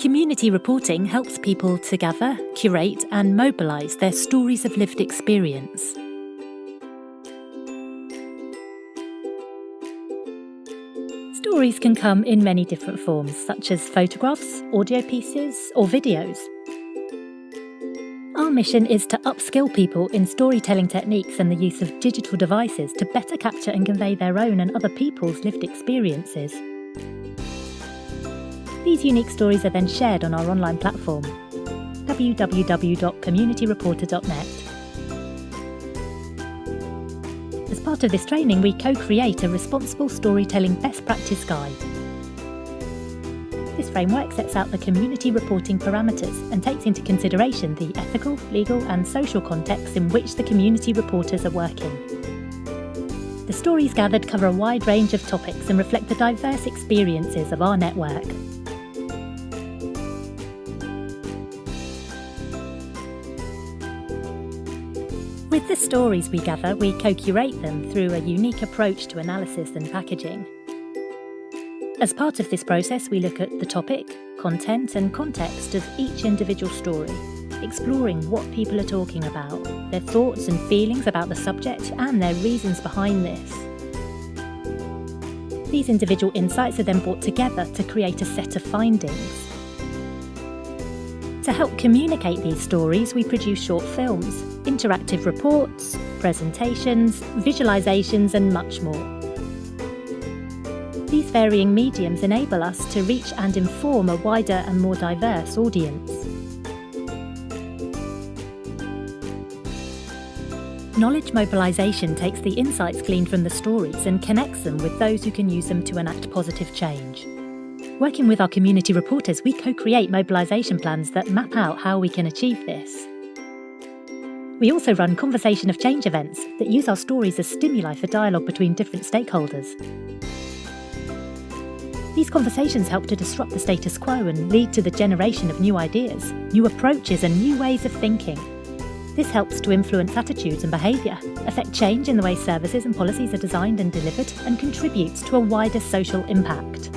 Community reporting helps people to gather, curate, and mobilise their stories of lived experience. Stories can come in many different forms, such as photographs, audio pieces, or videos. Our mission is to upskill people in storytelling techniques and the use of digital devices to better capture and convey their own and other people's lived experiences. These unique stories are then shared on our online platform, www.communityreporter.net. As part of this training, we co-create a responsible storytelling best practice guide. This framework sets out the community reporting parameters and takes into consideration the ethical, legal and social contexts in which the community reporters are working. The stories gathered cover a wide range of topics and reflect the diverse experiences of our network. With the stories we gather, we co-curate them through a unique approach to analysis and packaging. As part of this process, we look at the topic, content and context of each individual story, exploring what people are talking about, their thoughts and feelings about the subject and their reasons behind this. These individual insights are then brought together to create a set of findings. To help communicate these stories, we produce short films, interactive reports, presentations, visualisations and much more. These varying mediums enable us to reach and inform a wider and more diverse audience. Knowledge mobilisation takes the insights gleaned from the stories and connects them with those who can use them to enact positive change. Working with our community reporters, we co-create mobilisation plans that map out how we can achieve this. We also run conversation of change events that use our stories as stimuli for dialogue between different stakeholders. These conversations help to disrupt the status quo and lead to the generation of new ideas, new approaches and new ways of thinking. This helps to influence attitudes and behaviour, affect change in the way services and policies are designed and delivered, and contributes to a wider social impact.